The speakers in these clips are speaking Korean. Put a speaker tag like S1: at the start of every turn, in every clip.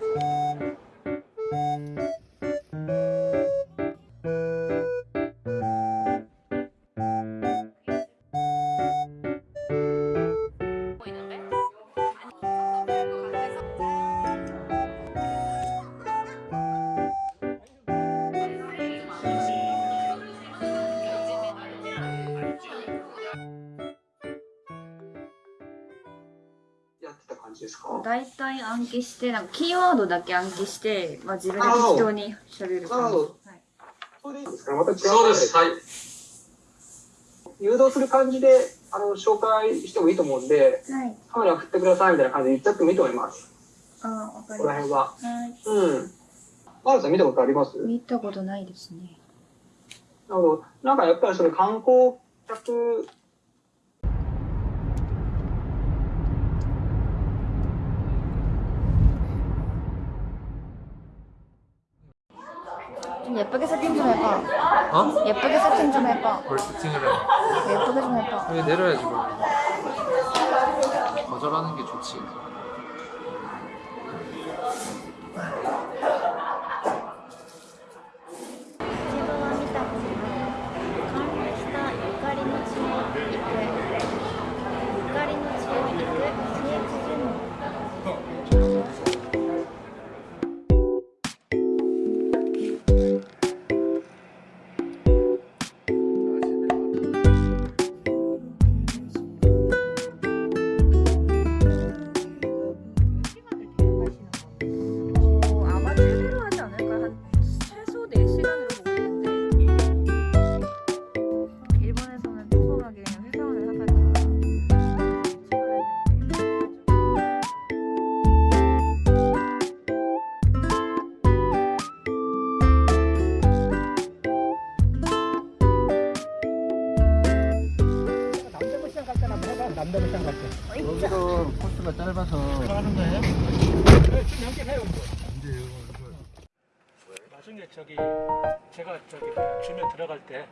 S1: 了。
S2: 大体暗記してなんかキーワードだけ暗記して、まあ、自分で適当に喋る感じ、
S1: なるほど。
S2: はい、
S1: それでいいですか？ねまた違う。
S3: そうです。はい。
S1: 誘導する感じであの紹介してもいいと思うんで
S2: はい、
S1: カメラ振ってくださいみたいな感じで言っちゃってもいいと思います。
S2: あーわか
S1: こ
S2: り
S1: こら辺は。
S2: ましたはい。
S1: うん。マルさん見たことあります？
S2: 見たことないですね。
S1: なるほど。なんかやっぱりその観光客
S2: 예쁘게 세팅 좀 해봐
S3: 어?
S2: 예쁘게 세팅 좀 해봐
S3: 뭘 세팅을 해?
S2: 예쁘게 좀 해봐
S3: 여기 내려야지 뭐. 거절하는 게 좋지. 여기도 코스가 짧아서.
S4: 하는 거예요? 네, 지금 연결 해요. 나중에 저기 제가 저기 주면 들어갈 때.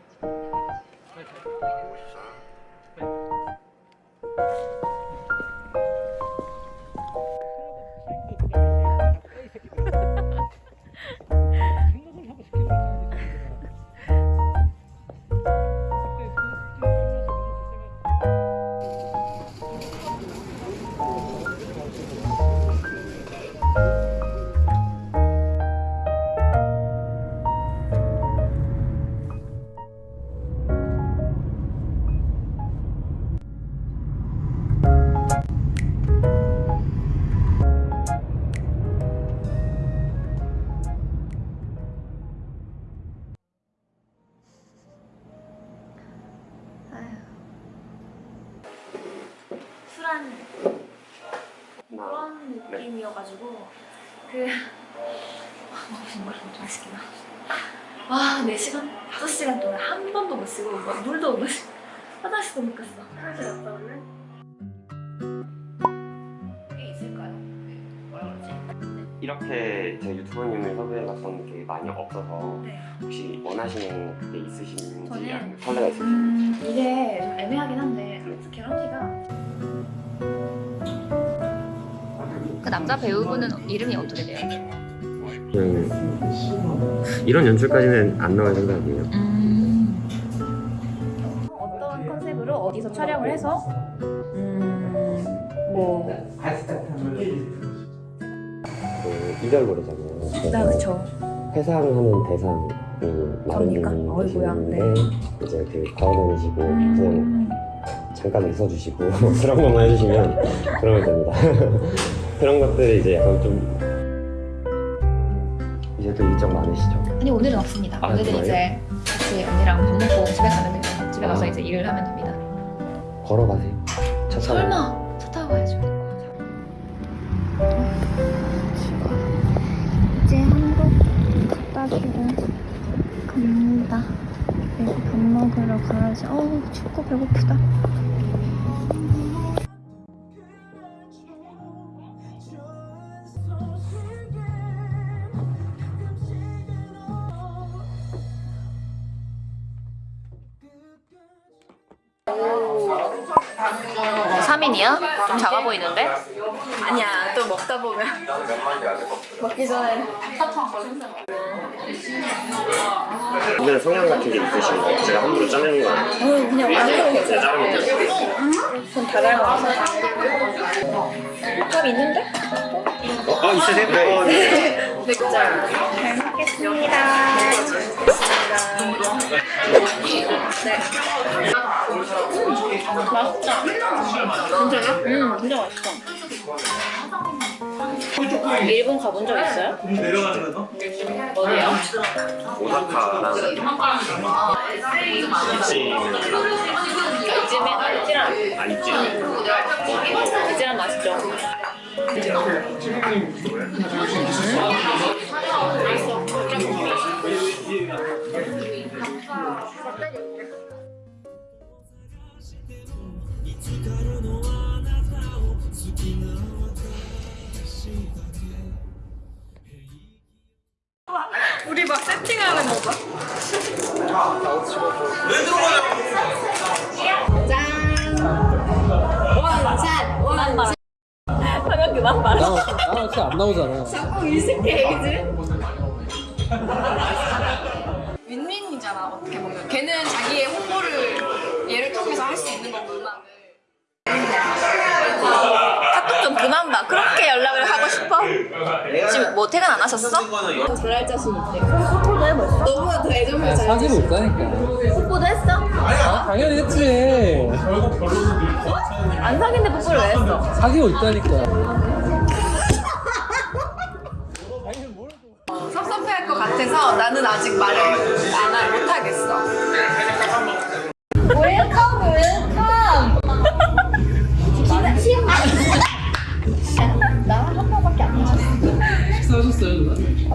S2: 술한 그런 느낌이어가지고 그 아, 정말 너무 맛있긴 하 와, 4시간, 5시간 동안 한 번도 못 쉬고 막 물도 못 마시고 화장실도 못 갔어 화장실 갔다 올래? 그게 있을까요? 그 뭐라 그러지?
S5: 이렇게 제 유튜버님을 섭외해봤던 게 많이 없어서
S2: 네.
S5: 혹시 원하시는 그게 있으신지
S2: 저는-
S5: 아니면 설레가 있으신지
S2: 음, 이게 그 남자 배우분은 이름이 어떻게 돼요?
S5: 그냥 이런 연출까지는 안 나올 생각이에요.
S2: 어떤 컨셉으로 어디서 촬영을 해서? 음 뭐.
S5: 그 이별고래잖아요
S2: 나 그쵸.
S5: 회상하는 대상이
S2: 그러니까,
S5: 마른
S2: 어이구야,
S5: 분이신데 이제 그 걸어다니시고 그냥
S2: 음,
S5: 잠깐 웃어주시고 그런 것만 해주시면 그러면 됩니다 그런 것들이 이제 약간 좀 이제 또 일정 많으시죠?
S2: 아니 오늘은 없습니다
S5: 아,
S2: 오늘은
S5: 정말요?
S2: 이제 같이 언니랑 밥 먹고 집에 가면 돼요 집에 가서
S5: 아.
S2: 이제 일을 하면 됩니다
S5: 걸어가세요 차 타고
S2: 설마 차 타고 가야죠
S6: 이제 한국 갖다 주러 갑니다. 그리고 밥 먹으러 가야지. 어우, 춥고 배고프다.
S2: 3인이야? 좀 작아 보이는데? 아니야 또 먹다 보면 먹기 전에
S5: 오늘 성향 같은 게 있으신 거 제가 함부로 짜내는 거 아니에요?
S2: 그냥 완전
S5: 제가 자르면 돼요.
S2: 전다 닮아서 밥 있는데?
S5: 어, 어 있으세요? 네.
S2: 네 진짜 잘 먹겠습니다 네 맛있다 진짜요? 응 진짜 맛있어 일본 가본 적 있어요? 어디요?
S5: 오사카랑 이치는
S2: 이즈메 이즈란
S5: 아 있지.
S2: 이즈란 맛있죠? 우리 막 세팅하는 거 봐. 짠! 성현 그만 말해.
S3: 나, 나 진짜 안 나오잖아.
S2: 자꾸 일식해, 그지? 윈윈이잖아, 어떻게 보면. 걔는 자기의 홍보를 얘를 통해서 할 수 있는 거고, 음악을. 카톡 좀 그만 봐. 그렇게 연락을? 지금 뭐 퇴근 안 하셨어? 잘할 자신 있대. 홍보도 해봤어? 너보다 더 애정을 잘
S3: 사귀고 있다니까.
S2: 홍보도 했어?
S3: 당연히 했지.
S2: 안 사귄데 뽀뽀를 왜 했어?
S3: 사귀고 있다니까.
S2: 섭섭해할 것 같아서 나는 아직 말을 안 하- 못하겠어.
S3: 식